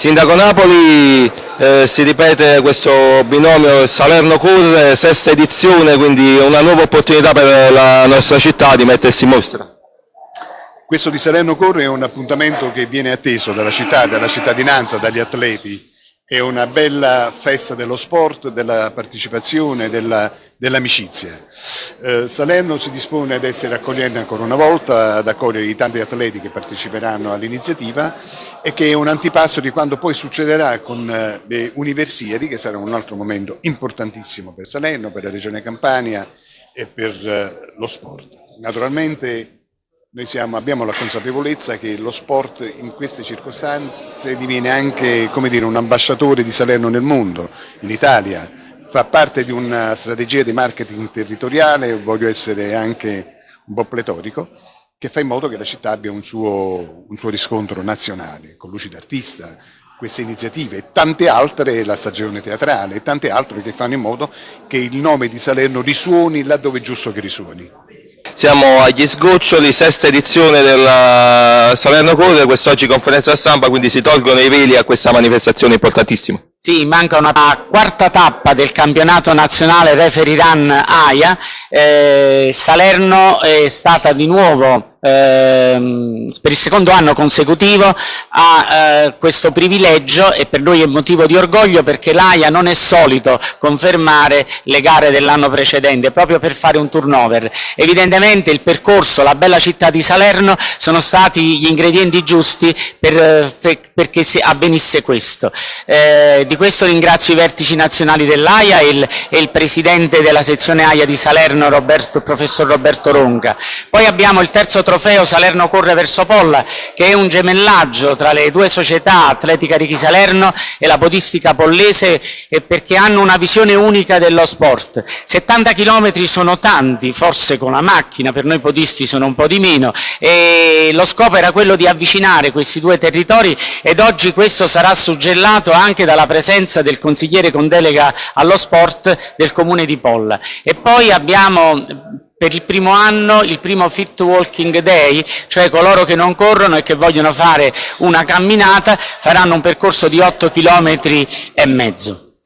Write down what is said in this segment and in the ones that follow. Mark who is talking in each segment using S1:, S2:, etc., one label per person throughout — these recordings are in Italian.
S1: Sindaco Napoli eh, si ripete questo binomio Salerno-Curre, sesta edizione, quindi una nuova opportunità per la nostra città di mettersi in mostra.
S2: Questo di Salerno Corre è un appuntamento che viene atteso dalla città, dalla cittadinanza, dagli atleti. È una bella festa dello sport, della partecipazione, dell'amicizia. Dell eh, Salerno si dispone ad essere accogliente ancora una volta, ad accogliere i tanti atleti che parteciperanno all'iniziativa e che è un antipasto di quando poi succederà con eh, le Universiadi, che sarà un altro momento importantissimo per Salerno, per la Regione Campania e per eh, lo sport. Naturalmente noi siamo, abbiamo la consapevolezza che lo sport in queste circostanze diviene anche dire, un ambasciatore di Salerno nel mondo, in Italia, fa parte di una strategia di marketing territoriale, voglio essere anche un po' pletorico, che fa in modo che la città abbia un suo, un suo riscontro nazionale, con luci d'artista, queste iniziative e tante altre, la stagione teatrale e tante altre che fanno in modo che il nome di Salerno risuoni laddove è giusto che risuoni.
S1: Siamo agli sgoccioli, sesta edizione della Salerno Corre, quest'oggi conferenza stampa, quindi si tolgono i veli a questa manifestazione importantissima.
S3: Sì, manca una quarta tappa del campionato nazionale Referee Run AIA, eh, Salerno è stata di nuovo ehm, per il secondo anno consecutivo ha eh, questo privilegio e per noi è motivo di orgoglio perché l'AIA non è solito confermare le gare dell'anno precedente proprio per fare un turnover. Evidentemente il percorso, la bella città di Salerno sono stati gli ingredienti giusti per, per, perché si avvenisse questo. Eh, di questo ringrazio i vertici nazionali dell'AIA e il, e il presidente della sezione AIA di Salerno, Roberto, professor Roberto Ronca. Poi abbiamo il terzo trofeo Salerno Corre verso Polla, che è un gemellaggio tra le due società, Atletica Richi Salerno e la podistica pollese, perché hanno una visione unica dello sport. 70 km sono tanti, forse con la macchina, per noi podisti sono un po' di meno, e lo scopo era quello di avvicinare questi due territori ed oggi questo sarà suggellato anche dalla presenza del consigliere con delega allo sport del comune di Polla. E poi abbiamo per il primo anno il primo Fit Walking Day, cioè coloro che non corrono e che vogliono fare una camminata faranno un percorso di 8 km e mezzo.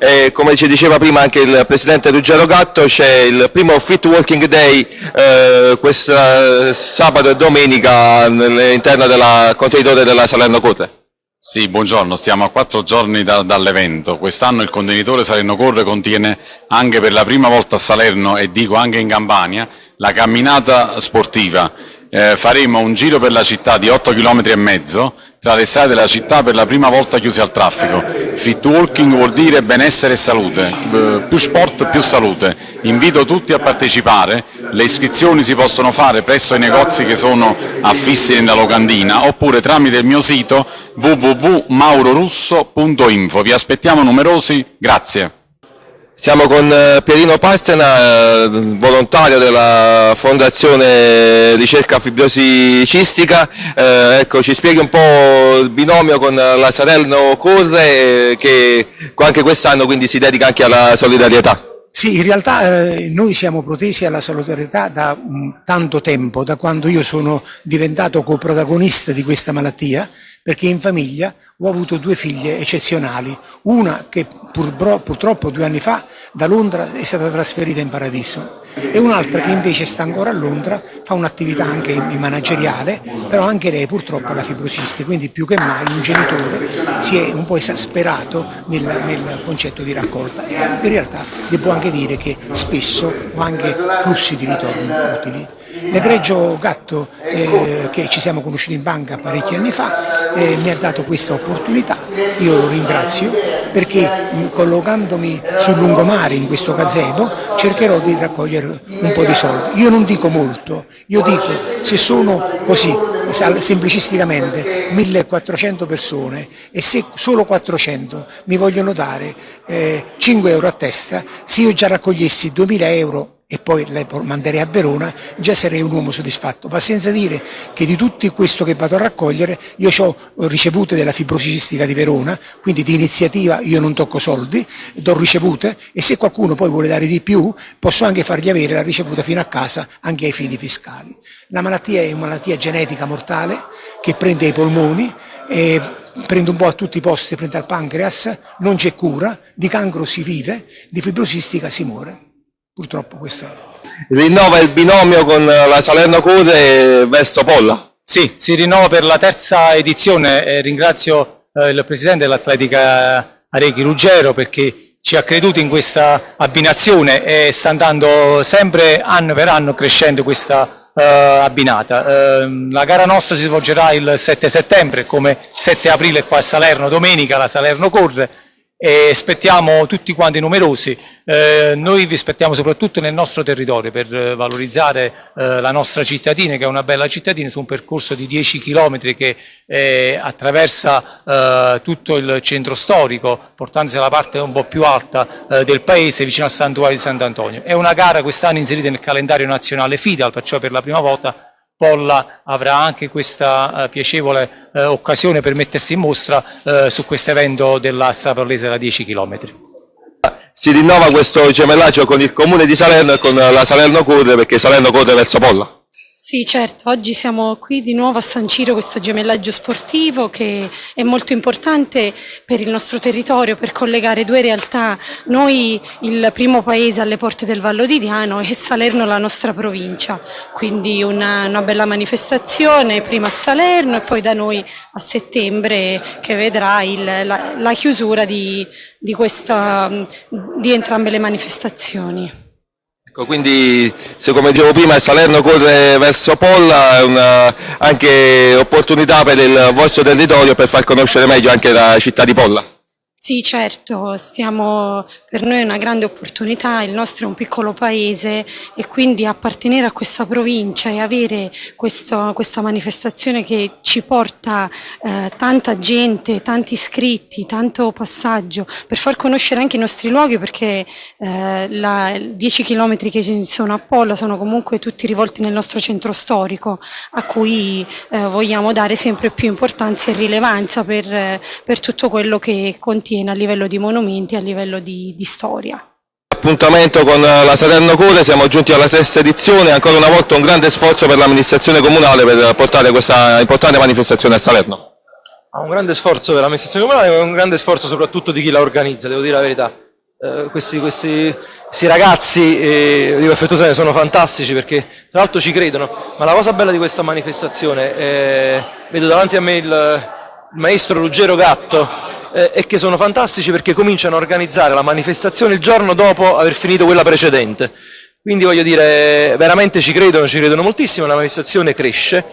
S1: E come ci diceva prima anche il Presidente Ruggero Gatto, c'è il primo Fit Walking Day eh, questo sabato e domenica all'interno del contenitore della Salerno Corre.
S4: Sì, buongiorno, stiamo a quattro giorni da, dall'evento. Quest'anno il contenitore Salerno Corre contiene anche per la prima volta a Salerno e dico anche in Campania la camminata sportiva eh, faremo un giro per la città di 8 km e mezzo tra le strade della città per la prima volta chiuse al traffico. Fit walking vuol dire benessere e salute, eh, più sport più salute. Invito tutti a partecipare, le iscrizioni si possono fare presso i negozi che sono affissi nella locandina oppure tramite il mio sito www.maurorusso.info. Vi aspettiamo numerosi, grazie.
S1: Siamo con eh, Pierino Pastena, eh, volontario della Fondazione Ricerca Fibrosi Cistica. Eh, ecco, ci spieghi un po' il binomio con la Salerno Corre che anche quest'anno quindi si dedica anche alla solidarietà.
S5: Sì, in realtà eh, noi siamo protesi alla solidarietà da um, tanto tempo, da quando io sono diventato coprotagonista di questa malattia perché in famiglia ho avuto due figlie eccezionali, una che pur, purtroppo due anni fa da Londra è stata trasferita in paradiso e un'altra che invece sta ancora a Londra, fa un'attività anche manageriale, però anche lei purtroppo ha la fibrosisti, quindi più che mai un genitore si è un po' esasperato nel, nel concetto di raccolta e in realtà devo anche dire che spesso ho anche flussi di ritorno utili. L'egregio Gatto eh, che ci siamo conosciuti in banca parecchi anni fa eh, mi ha dato questa opportunità, io lo ringrazio perché collocandomi sul lungomare in questo gazebo cercherò di raccogliere un po' di soldi. Io non dico molto, io dico se sono così, semplicisticamente, 1400 persone e se solo 400 mi vogliono dare eh, 5 euro a testa, se io già raccogliessi 2000 euro e poi le manderei a Verona, già sarei un uomo soddisfatto. Ma senza dire che di tutto questo che vado a raccogliere io ho ricevute della fibrosicistica di Verona, quindi di iniziativa io non tocco soldi, do ricevute e se qualcuno poi vuole dare di più posso anche fargli avere la ricevuta fino a casa anche ai fini fiscali. La malattia è una malattia genetica mortale che prende i polmoni e prende un po' a tutti i posti, prende al pancreas, non c'è cura, di cancro si vive, di fibrosistica si muore. Purtroppo questo.
S1: Rinnova il binomio con la Salerno Code verso Polla.
S6: Sì, si rinnova per la terza edizione e ringrazio eh, il presidente dell'Atletica Arechi Ruggero perché ci ha creduto in questa abbinazione e sta andando sempre anno per anno crescendo questa eh, abbinata. Eh, la gara nostra si svolgerà il 7 settembre, come 7 aprile qua a Salerno, domenica la Salerno corre e aspettiamo tutti quanti numerosi. Eh, noi vi aspettiamo soprattutto nel nostro territorio per eh, valorizzare eh, la nostra cittadina, che è una bella cittadina, su un percorso di 10 km che eh, attraversa eh, tutto il centro storico, portandosi alla parte un po' più alta eh, del paese, vicino al santuario di Sant'Antonio. È una gara quest'anno inserita nel calendario nazionale FIDAL, perciò per la prima volta Polla avrà anche questa eh, piacevole eh, occasione per mettersi in mostra eh, su questo evento della Straparlese da 10 km.
S1: Si rinnova questo gemellaggio con il comune di Salerno e con la Salerno Corre perché Salerno corre verso Polla.
S7: Sì, certo, oggi siamo qui di nuovo a sancire questo gemellaggio sportivo che è molto importante per il nostro territorio, per collegare due realtà, noi il primo paese alle porte del Vallo di Diano e Salerno la nostra provincia, quindi una, una bella manifestazione prima a Salerno e poi da noi a settembre che vedrà il, la, la, chiusura di, di, questa, di entrambe le manifestazioni.
S1: Ecco, quindi se come dicevo prima Salerno corre verso Polla, è una, anche opportunità per il vostro territorio per far conoscere meglio anche la città di Polla.
S7: Sì, certo, stiamo, per noi è una grande opportunità, il nostro è un piccolo paese e quindi appartenere a questa provincia e avere questo, questa manifestazione che ci porta eh, tanta gente, tanti iscritti, tanto passaggio, per far conoscere anche i nostri luoghi perché eh, la, 10 km che sono a Polla sono comunque tutti rivolti nel nostro centro storico a cui eh, vogliamo dare sempre più importanza e rilevanza per, per tutto quello che contiene contiene a livello di monumenti, a livello di, di storia.
S1: Appuntamento con la Salerno Core, siamo giunti alla sesta edizione, ancora una volta un grande sforzo per l'amministrazione comunale per portare questa importante manifestazione a Salerno.
S8: Un grande sforzo per l'amministrazione comunale e un grande sforzo soprattutto di chi la organizza, devo dire la verità. Eh, questi, questi, questi, ragazzi, eh, dico affettuosamente, sono fantastici perché tra l'altro ci credono, ma la cosa bella di questa manifestazione, eh, vedo davanti a me il, il maestro Ruggero Gatto, eh, e che sono fantastici perché cominciano a organizzare la manifestazione il giorno dopo aver finito quella precedente. Quindi voglio dire, veramente ci credono, ci credono moltissimo, la manifestazione cresce,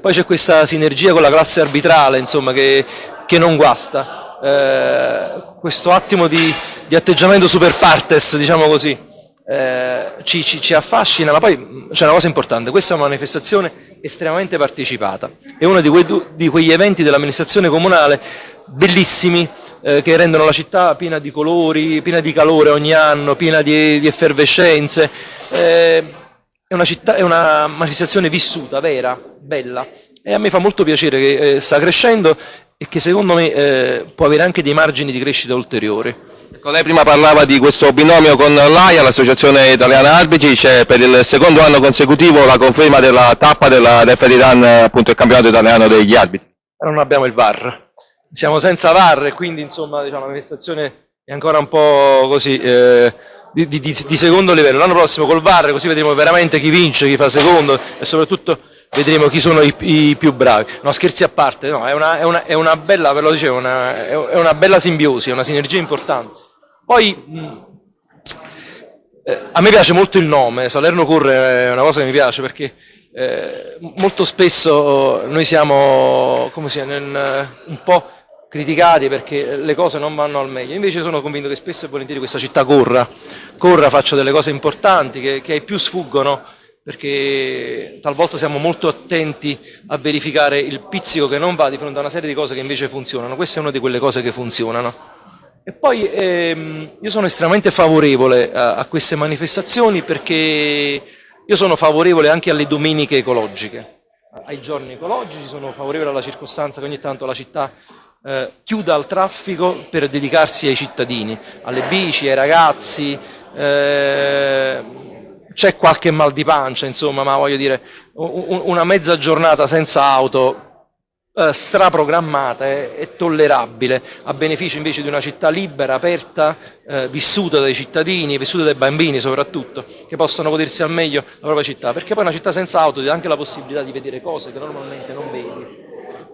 S8: poi c'è questa sinergia con la classe arbitrale, insomma, che, che non guasta. Eh, questo attimo di, di, atteggiamento super partes, diciamo così, eh, ci, ci, ci affascina, ma poi c'è una cosa importante, questa è una manifestazione estremamente partecipata, è uno di, quei, di quegli eventi dell'amministrazione comunale bellissimi eh, che rendono la città piena di colori, piena di calore ogni anno, piena di, di effervescenze. Eh, è, una città, è una manifestazione vissuta, vera, bella e a me fa molto piacere che eh, sta crescendo e che secondo me eh, può avere anche dei margini di crescita ulteriori.
S1: Ecco, lei prima parlava di questo binomio con l'AIA, l'Associazione Italiana Arbitri, c'è per il secondo anno consecutivo la conferma della tappa della Referee Run, appunto il campionato italiano degli arbitri.
S8: Non abbiamo il VAR, siamo senza VAR e quindi insomma diciamo, la è ancora un po' così eh, di, di, di, secondo livello. L'anno prossimo col VAR così vedremo veramente chi vince, chi fa secondo e soprattutto vedremo chi sono i, i più bravi. No, scherzi a parte, no, è, una, è, una, è una bella, ve lo dicevo, una, è una bella simbiosi, è una sinergia importante. Poi eh, a me piace molto il nome, Salerno Corre è una cosa che mi piace perché eh, molto spesso noi siamo come si, nel, un po' criticati perché le cose non vanno al meglio, invece sono convinto che spesso e volentieri questa città corra, corra, faccia delle cose importanti che, che ai più sfuggono perché talvolta siamo molto attenti a verificare il pizzico che non va di fronte a una serie di cose che invece funzionano, questa è una di quelle cose che funzionano. E poi ehm, io sono estremamente favorevole a, a queste manifestazioni perché io sono favorevole anche alle domeniche ecologiche, ai giorni ecologici, sono favorevole alla circostanza che ogni tanto la città eh, chiuda al traffico per dedicarsi ai cittadini, alle bici, ai ragazzi, eh, c'è qualche mal di pancia, insomma, ma voglio dire, una mezza giornata senza auto eh, straprogrammata e tollerabile, a beneficio invece di una città libera, aperta, eh, vissuta dai cittadini, vissuta dai bambini soprattutto, che possano godersi al meglio la propria città, perché poi una città senza auto ti dà anche la possibilità di vedere cose che normalmente non vedi.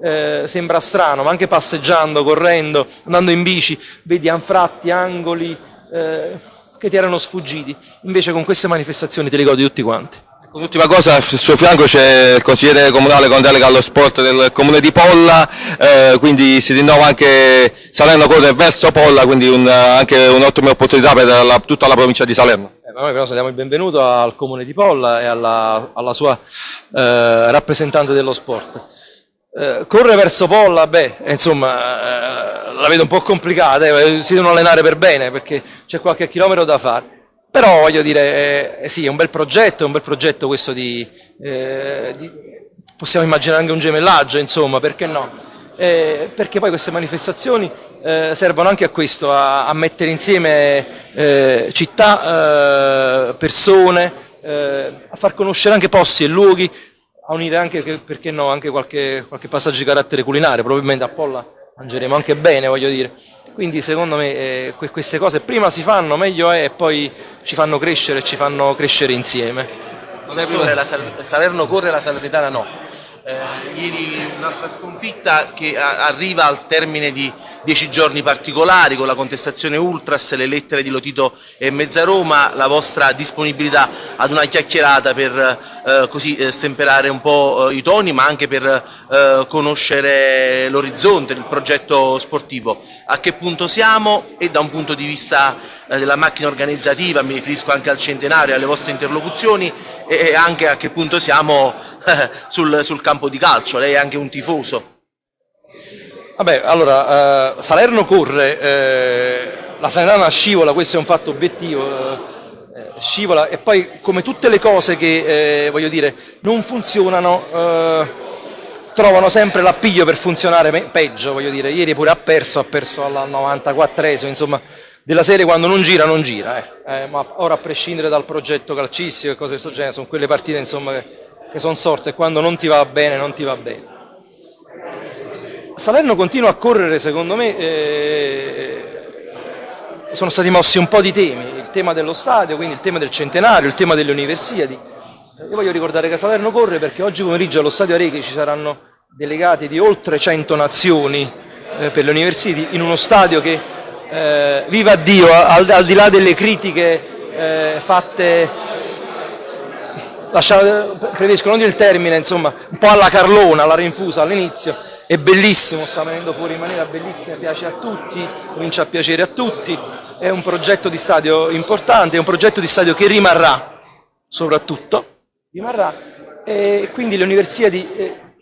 S8: Eh, sembra strano, ma anche passeggiando, correndo, andando in bici, vedi anfratti, angoli eh, che ti erano sfuggiti, invece con queste manifestazioni te li godi tutti quanti.
S1: L'ultima cosa, al suo fianco c'è il consigliere comunale con delega allo sport del comune di Polla, eh, quindi si rinnova anche Salerno corre verso Polla, quindi un, anche un'ottima opportunità per la, tutta la provincia di Salerno.
S8: Eh, noi però diamo il benvenuto al comune di Polla e alla, alla sua eh, rappresentante dello sport. Eh, corre verso Polla, beh, insomma, eh, la vedo un po' complicata, eh, si devono allenare per bene perché c'è qualche chilometro da fare però voglio dire, eh, sì, è un bel progetto, è un bel progetto questo di, eh, di possiamo immaginare anche un gemellaggio, insomma, perché no? Eh, perché poi queste manifestazioni eh, servono anche a questo, a, a mettere insieme eh, città, eh, persone, a far conoscere anche posti e luoghi, a unire anche, perché no, anche qualche, qualche passaggio di carattere culinario, probabilmente a Polla mangeremo anche bene, voglio dire. Quindi secondo me eh, queste cose prima si fanno, meglio è e poi ci fanno crescere ci fanno crescere insieme.
S9: La Salerno corre, la Salernitana no. Eh, ieri un'altra sconfitta che arriva al termine di dieci giorni particolari con la contestazione Ultras, le lettere di Lotito e Mezzaroma, la vostra disponibilità ad una chiacchierata per eh, così eh, stemperare un po' eh, i toni ma anche per eh, conoscere l'orizzonte, il progetto sportivo. A che punto siamo e da un punto di vista eh, della macchina organizzativa, mi riferisco anche al centenario, alle vostre interlocuzioni e anche a che punto siamo sul, sul campo di calcio, lei è anche un tifoso.
S8: Vabbè, allora, eh, Salerno corre, eh, la Sanitana scivola, questo è un fatto obiettivo, eh, scivola e poi come tutte le cose che, eh, voglio dire, non funzionano, eh, trovano sempre l'appiglio per funzionare peggio, voglio dire, ieri pure ha perso, ha perso al 94esimo, insomma, della serie quando non gira, non gira, eh. ma ora a prescindere dal progetto calcistico e cose di questo genere, sono quelle partite insomma, che, che sono sorte quando non ti va bene, non ti va bene. Salerno continua a correre, secondo me, eh, sono stati mossi un po' di temi, il tema dello stadio, quindi il tema del centenario, il tema delle universiadi. Io voglio ricordare che Salerno corre perché oggi pomeriggio allo stadio Arechi ci saranno delegati di oltre 100 nazioni eh, per le universiadi in uno stadio che, eh, viva Dio, al, al, di là delle critiche eh, fatte, lasciate, preferisco non dire il termine, insomma, un po' alla Carlona, alla rinfusa all'inizio, è bellissimo, sta venendo fuori in maniera bellissima, piace a tutti, comincia a piacere a tutti, è un progetto di stadio importante, è un progetto di stadio che rimarrà, soprattutto, rimarrà, e quindi le universiadi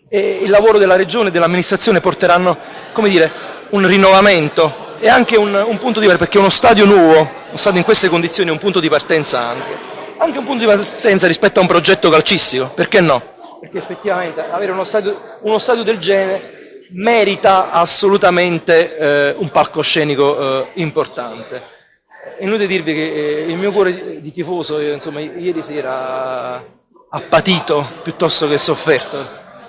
S8: e il lavoro della regione e dell'amministrazione porteranno, come dire, un rinnovamento e anche un, un punto di partenza, perché uno stadio nuovo, uno stadio in queste condizioni è un punto di partenza anche, anche un punto di partenza rispetto a un progetto calcistico, perché no? Perché effettivamente avere uno stadio, uno stadio del genere merita assolutamente eh, un palcoscenico eh, importante. Inutile dirvi che eh, il mio cuore di, di tifoso, insomma, ieri sera ha patito piuttosto che sofferto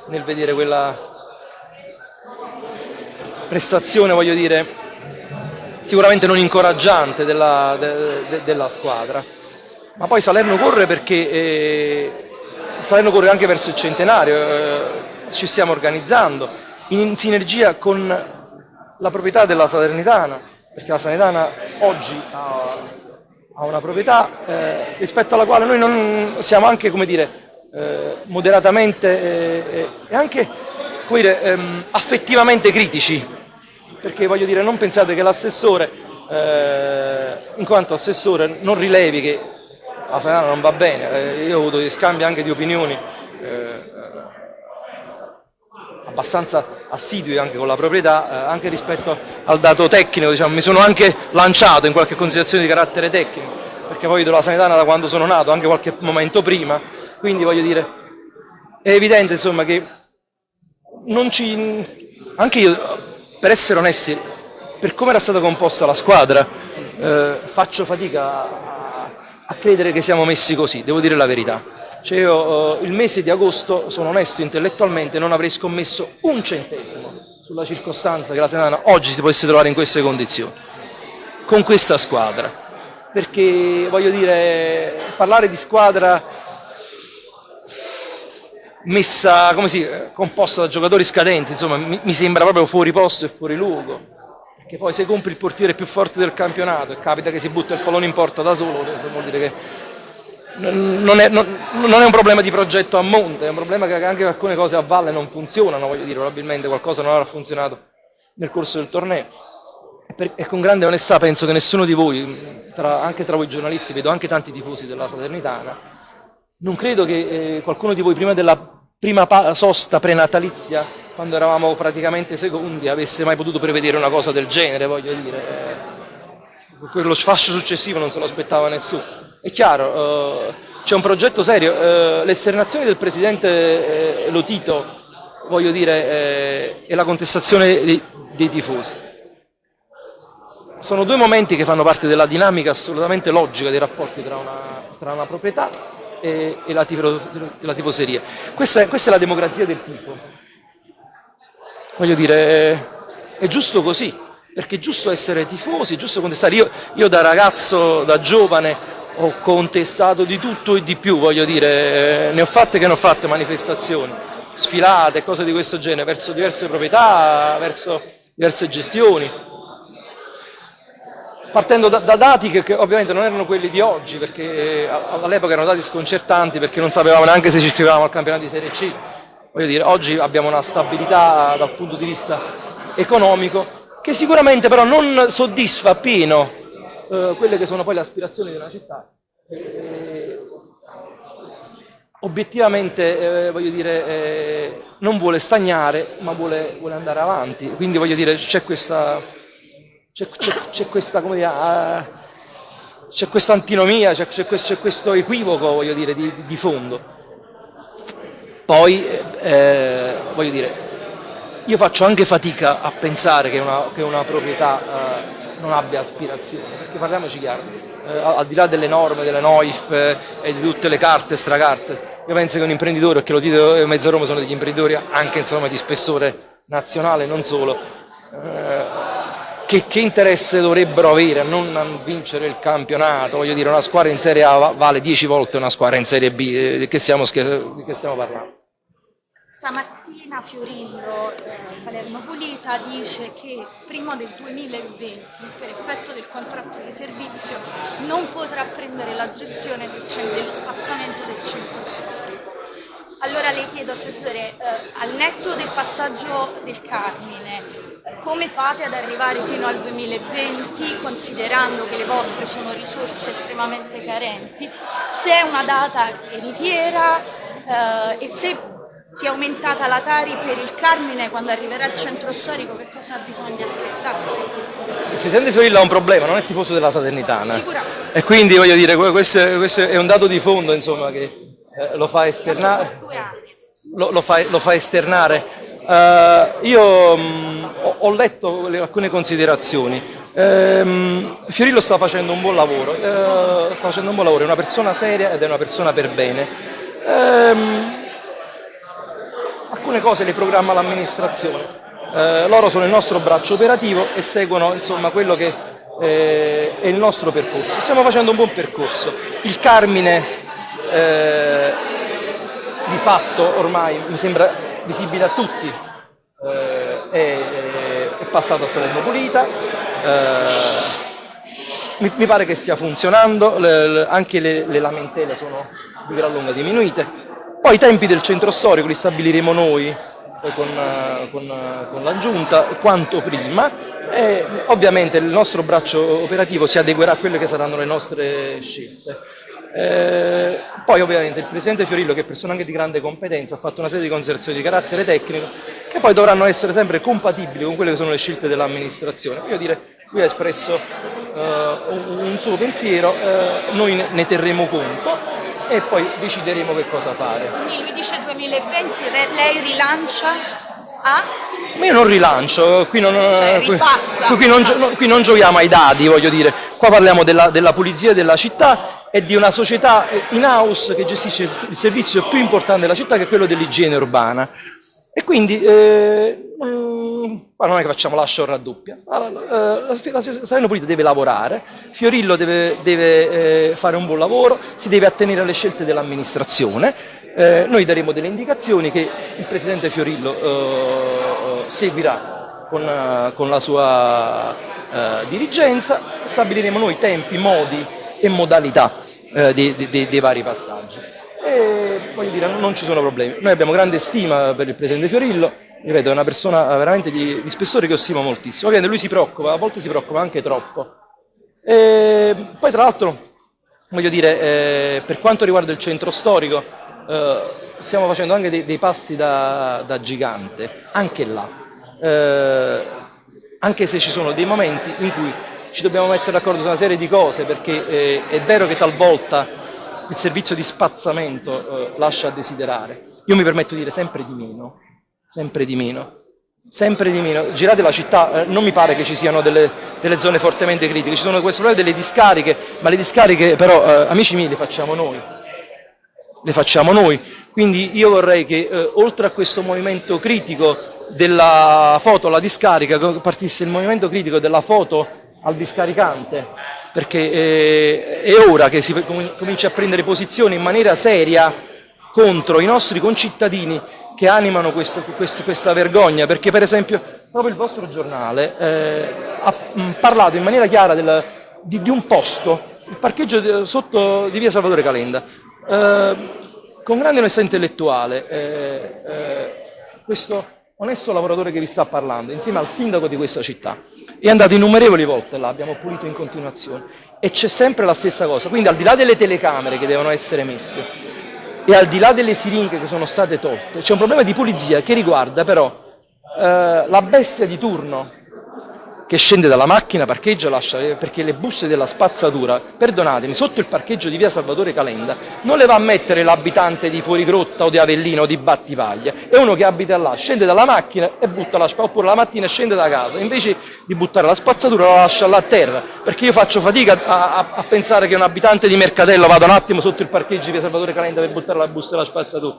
S8: nel vedere quella prestazione, voglio dire, sicuramente non incoraggiante della, de, de, della squadra. Ma poi Salerno corre perché eh, Salerno corre anche verso il centenario, eh, ci stiamo organizzando, in sinergia con la proprietà della Salernitana, perché la Salernitana oggi ha, ha una proprietà eh, rispetto alla quale noi siamo anche, come dire, eh, moderatamente eh, e anche dire, ehm, affettivamente critici, perché voglio dire, non pensate che l'assessore, eh, in quanto assessore, non rilevi che la Salernitana non va bene, eh, io ho avuto scambi anche di opinioni eh, abbastanza assidui anche con la proprietà, eh, anche rispetto al dato tecnico, diciamo, mi sono anche lanciato in qualche considerazione di carattere tecnico, perché poi vedo la sanitana da quando sono nato, anche qualche momento prima, quindi voglio dire, è evidente insomma che non ci, anche io, per essere onesti, per come era stata composta la squadra, eh, faccio fatica a, a credere che siamo messi così, devo dire la verità Cioè io, eh, il mese di agosto, sono onesto intellettualmente, non avrei scommesso un centesimo sulla circostanza che la Serena oggi si potesse trovare in queste condizioni, con questa squadra. Perché voglio dire, parlare di squadra messa, come si, composta da giocatori scadenti, insomma, mi, mi sembra proprio fuori posto e fuori luogo. Perché poi se compri il portiere più forte del campionato e capita che si butta il pallone in porta da solo, vuol dire che non è, non, non è, un problema di progetto a monte, è un problema che anche alcune cose a valle non funzionano, voglio dire, probabilmente qualcosa non avrà funzionato nel corso del torneo. E con grande onestà penso che nessuno di voi, tra, anche tra voi giornalisti, vedo anche tanti tifosi della Salernitana, non credo che eh, qualcuno di voi prima della prima sosta prenatalizia, quando eravamo praticamente secondi, avesse mai potuto prevedere una cosa del genere, voglio dire. Eh, quello sfascio successivo non se lo aspettava nessuno. È chiaro, eh, c'è un progetto serio, eh, l'esternazione del presidente eh, Lotito, voglio dire, eh, e la contestazione dei, dei tifosi. Sono due momenti che fanno parte della dinamica assolutamente logica dei rapporti tra una, tra una proprietà e, e la, tifo, la, tifoseria. Questa è, questa è, la democrazia del tifo. Voglio dire, è, è giusto così, perché è giusto essere tifosi, è giusto contestare. Io, io da ragazzo, da giovane, ho contestato di tutto e di più, voglio dire, ne ho fatte che ne ho fatte manifestazioni, sfilate, cose di questo genere, verso diverse proprietà, verso diverse gestioni, partendo da, da dati che, che, ovviamente non erano quelli di oggi, perché all'epoca erano dati sconcertanti perché non sapevamo neanche se ci iscrivevamo al campionato di Serie C. Voglio dire, oggi abbiamo una stabilità dal punto di vista economico che sicuramente però non soddisfa appieno eh, quelle che sono poi le aspirazioni di una città. Eh, obiettivamente, eh, voglio dire, eh, non vuole stagnare, ma vuole, vuole andare avanti. Quindi voglio dire, c'è questa c'è questa, come dire, uh, c'è questa antinomia, c'è questo, questo, equivoco, voglio dire, di, di fondo. Poi, eh, voglio dire, io faccio anche fatica a pensare che una, che una proprietà non abbia aspirazioni, perché parliamoci chiaro, uh, al di là delle norme, delle NOIF eh, e di tutte le carte stracarte, io penso che un imprenditore, che lo Tito e Mezza Roma sono degli imprenditori anche insomma, di spessore nazionale, non solo, che, che, interesse dovrebbero avere a non vincere il campionato? Voglio dire, una squadra in Serie A vale 10 volte una squadra in Serie B, eh, che stiamo, di che stiamo parlando?
S10: Stamattina Fiorillo, eh, Salerno Pulita, dice che prima del 2020, per effetto del contratto di servizio, non potrà prendere la gestione del, dello spazzamento del centro storico. Allora le chiedo, Assessore, eh, al netto del passaggio del Carmine, come fate ad arrivare fino al 2020 considerando che le vostre sono risorse estremamente carenti? Se è una data veritiera eh, e se si è aumentata la Tari per il Carmine quando arriverà il centro storico, che cosa bisogna aspettarsi?
S8: Il Presidente Fiorillo ha un problema, non è tifoso della Salernitana.
S10: Sicuramente.
S8: E quindi voglio dire, questo, questo è un dato di fondo insomma, che eh, lo fa esternare. Lo, lo, fa, lo fa esternare Uh, io um, ho, ho, letto le, alcune considerazioni. Um, Fiorillo sta facendo un buon lavoro, uh, sta facendo un buon lavoro, è una persona seria ed è una persona per bene. Um, alcune cose le programma l'amministrazione, uh, loro sono il nostro braccio operativo e seguono insomma, quello che eh, è il nostro percorso. Stiamo facendo un buon percorso. Il Carmine eh, di fatto ormai mi sembra visibile a tutti, eh, è, è, passato a Salerno Pulita, eh, mi, mi, pare che stia funzionando, le, le, anche le, le, lamentele sono di gran lunga diminuite. Poi i tempi del centro storico li stabiliremo noi eh, con, con, con la giunta quanto prima e ovviamente il nostro braccio operativo si adeguerà a quelle che saranno le nostre scelte. Eh, poi ovviamente il Presidente Fiorillo, che è persona anche di grande competenza, ha fatto una serie di considerazioni di carattere tecnico che poi dovranno essere sempre compatibili con quelle che sono le scelte dell'amministrazione. Io dire, lui ha espresso eh, un suo pensiero, eh, noi ne terremo conto e poi decideremo che cosa fare.
S10: Quindi lui dice 2020, lei rilancia a?
S8: Ma io non rilancio, qui non,
S10: cioè,
S8: qui, qui, non, qui non, giochiamo ai dadi, voglio dire, qua parliamo della, della pulizia della città è di una società in house che gestisce il servizio più importante della città che è quello dell'igiene urbana. E quindi eh, mm, non è che facciamo la show raddoppia. Eh, la Salerno Pulita deve lavorare, Fiorillo deve, deve eh, fare un buon lavoro, si deve attenere alle scelte dell'amministrazione. Eh, noi daremo delle indicazioni che il Presidente Fiorillo eh, seguirà con, con, la sua dirigenza, stabiliremo noi tempi, modi e modalità dei, dei, dei vari passaggi e voglio dire, non ci sono problemi. Noi abbiamo grande stima per il Presidente Fiorillo, ripeto, è una persona veramente di, di spessore che ho stimo moltissimo. Ovviamente lui si preoccupa, a volte si preoccupa anche troppo. E poi tra l'altro, voglio dire, eh, per quanto riguarda il centro storico, eh, stiamo facendo anche dei, dei passi da, da, gigante, anche là. Eh, anche se ci sono dei momenti in cui ci dobbiamo mettere d'accordo su una serie di cose, perché eh, è vero che talvolta il servizio di spazzamento eh, lascia a desiderare. Io mi permetto di dire sempre di meno, sempre di meno, sempre di meno. Girate la città, eh, non mi pare che ci siano delle, delle, zone fortemente critiche, ci sono questo problema delle discariche, ma le discariche però, eh, amici miei, le facciamo noi. Le facciamo noi, quindi io vorrei che eh, oltre a questo movimento critico della foto alla discarica, partisse il movimento critico della foto al discaricante, perché eh, è ora che si cominci a prendere posizione in maniera seria contro i nostri concittadini che animano questo, questo, questa vergogna, perché per esempio proprio il vostro giornale eh, ha parlato in maniera chiara del, di, di, un posto, il parcheggio sotto di via Salvatore Calenda, eh, con grande onestà intellettuale, eh, eh, questo onesto lavoratore che vi sta parlando, insieme al sindaco di questa città, è andato innumerevoli volte là, abbiamo pulito in continuazione. E c'è sempre la stessa cosa, quindi al di là delle telecamere che devono essere messe e al di là delle siringhe che sono state tolte, c'è un problema di pulizia che riguarda però eh, la bestia di turno che scende dalla macchina, parcheggia, lascia, eh, perché le buste della spazzatura, perdonatemi, sotto il parcheggio di via Salvatore Calenda non le va a mettere l'abitante di Fuorigrotta o di Avellino o di Battipaglia, è uno che abita là, scende dalla macchina e butta la spazzatura, oppure la mattina scende da casa, invece di buttare la spazzatura la lascia là a terra, perché io faccio fatica a, a, a pensare che un abitante di Mercatello vada un attimo sotto il parcheggio di via Salvatore Calenda per buttare la busta della spazzatura.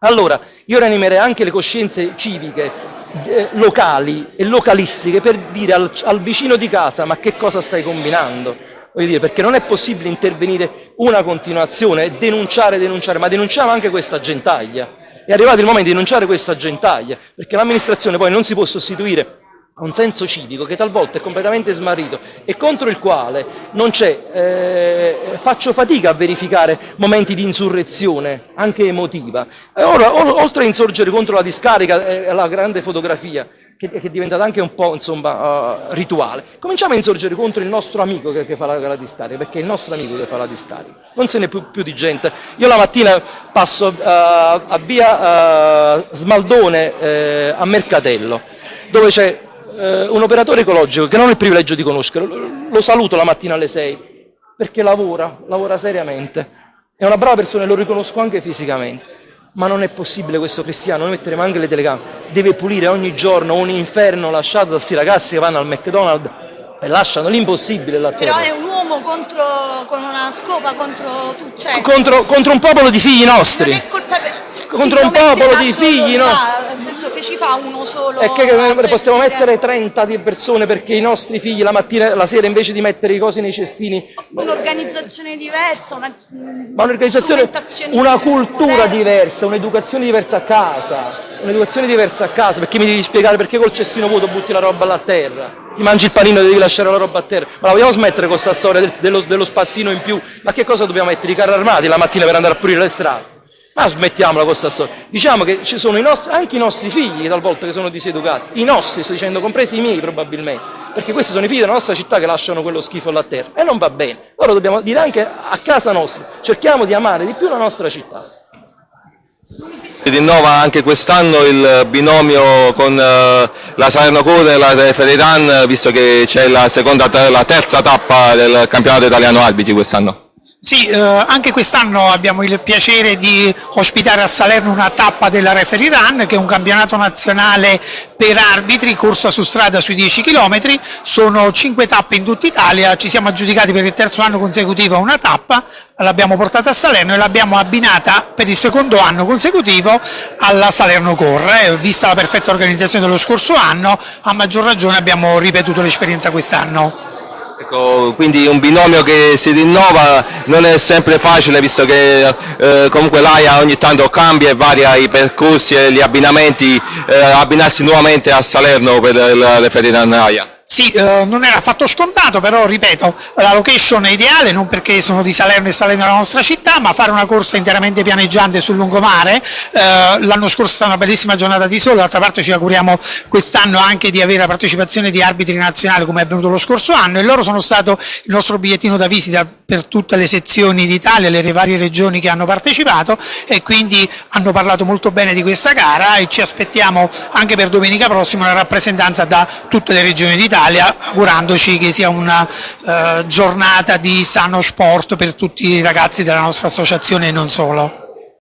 S8: Allora, io rianimerei anche le coscienze civiche eh, locali e localistiche per dire al, al, vicino di casa ma che cosa stai combinando? Dire, perché non è possibile intervenire una continuazione e denunciare, denunciare, ma denunciamo anche questa gentaglia. È arrivato il momento di denunciare questa gentaglia, perché l'amministrazione poi non si può sostituire un senso civico che talvolta è completamente smarrito e contro il quale non c'è, eh, faccio fatica a verificare momenti di insurrezione, anche emotiva. E ora, oltre a insorgere contro la discarica e eh, la grande fotografia, che, che, è diventata anche un po' insomma, uh, rituale, cominciamo a insorgere contro il nostro amico che, che fa la, la, discarica, perché è il nostro amico che fa la discarica, non se ne più, più di gente. Io la mattina passo uh, a via uh, Smaldone a Mercatello, dove c'è eh, un operatore ecologico che non ho il privilegio di conoscere, lo saluto la mattina alle 6 perché lavora, lavora seriamente, è una brava persona e lo riconosco anche fisicamente, ma non è possibile questo cristiano, noi metteremo anche le telecamere, deve pulire ogni giorno un inferno lasciato da questi ragazzi che vanno al McDonald's e lasciano l'impossibile là
S10: Però è un uomo contro, con una scopa contro, cioè,
S8: contro, contro un popolo di figli nostri.
S10: Non è colpa per
S8: contro un popolo di figli, no?
S10: Nel senso che ci fa uno solo.
S8: E che possiamo mettere 30 di persone perché i nostri figli la mattina, la sera invece di mettere i cosi nei cestini.
S10: Un'organizzazione diversa, una,
S8: Ma un'organizzazione, una cultura diversa, un'educazione diversa a casa. Un'educazione diversa a casa, perché mi devi spiegare perché col cestino vuoto butti la roba là a terra? Ti mangi il panino e devi lasciare la roba a terra. Ma la vogliamo smettere con questa storia dello, dello spazzino in più? Ma che cosa dobbiamo mettere? I carri armati la mattina per andare a pulire le strade? Ma smettiamola con questa storia. Diciamo che ci sono i nostri, anche i nostri figli talvolta che sono diseducati, i nostri, sto dicendo, compresi i miei probabilmente, perché questi sono i figli della nostra città che lasciano quello schifo là a terra e non va bene. Allora dobbiamo dire anche a casa nostra, cerchiamo di amare di più la nostra città.
S1: Si rinnova anche quest'anno il binomio con eh, la Salerno Code e la Feridan, visto che c'è la, la terza tappa del campionato italiano arbitri quest'anno.
S11: Sì, eh, anche quest'anno abbiamo il piacere di ospitare a Salerno una tappa della Referee Run, che è un campionato nazionale per arbitri, corsa su strada sui 10 km, sono 5 tappe in tutta Italia, ci siamo aggiudicati per il terzo anno consecutivo una tappa, l'abbiamo portata a Salerno e l'abbiamo abbinata per il secondo anno consecutivo alla Salerno Corre, vista la perfetta organizzazione dello scorso anno, a maggior ragione abbiamo ripetuto l'esperienza quest'anno.
S1: Ecco, quindi un binomio che si rinnova non è sempre facile visto che eh, comunque l'AIA ogni tanto cambia e varia i percorsi e gli abbinamenti, eh, abbinarsi nuovamente a Salerno per le Ferdinand AIA.
S11: Sì, eh, non era affatto scontato, però ripeto, la location è ideale, non perché sono di Salerno e Salerno è la nostra città, ma fare una corsa interamente pianeggiante sul lungomare, eh, l'anno scorso è stata una bellissima giornata di sole, d'altra parte ci auguriamo quest'anno anche di avere la partecipazione di arbitri nazionali come è avvenuto lo scorso anno e loro sono stato il nostro bigliettino da visita per tutte le sezioni d'Italia, le varie regioni che hanno partecipato e quindi hanno parlato molto bene di questa gara e ci aspettiamo anche per domenica prossima una rappresentanza da tutte le regioni d'Italia Italia, augurandoci che sia una eh, giornata di sano sport per tutti i ragazzi della nostra associazione e non solo.